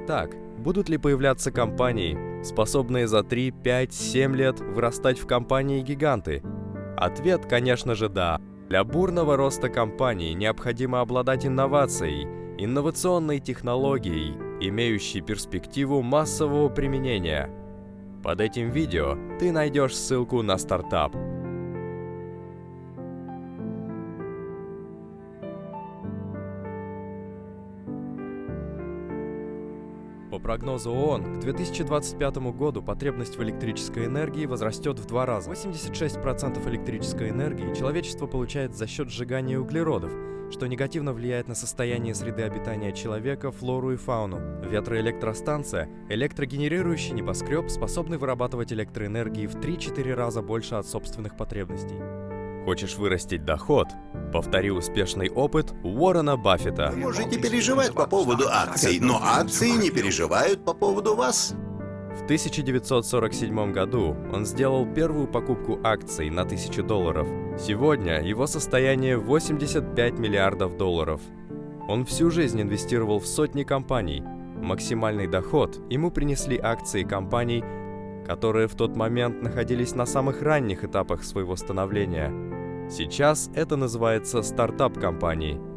Итак, будут ли появляться компании, способные за 3, 5, 7 лет вырастать в компании-гиганты? Ответ, конечно же, да. Для бурного роста компании необходимо обладать инновацией, инновационной технологией, имеющей перспективу массового применения. Под этим видео ты найдешь ссылку на стартап – По прогнозу ООН, к 2025 году потребность в электрической энергии возрастет в два раза. 86% электрической энергии человечество получает за счет сжигания углеродов, что негативно влияет на состояние среды обитания человека, флору и фауну. Ветроэлектростанция – электрогенерирующий небоскреб, способный вырабатывать электроэнергии в 3-4 раза больше от собственных потребностей. Хочешь вырастить доход? Повтори успешный опыт Уоррена Баффета. Вы можете переживать по поводу акций, но акции не переживают по поводу вас. В 1947 году он сделал первую покупку акций на 1000 долларов. Сегодня его состояние 85 миллиардов долларов. Он всю жизнь инвестировал в сотни компаний. Максимальный доход ему принесли акции компаний, которые в тот момент находились на самых ранних этапах своего становления – Сейчас это называется стартап-компанией.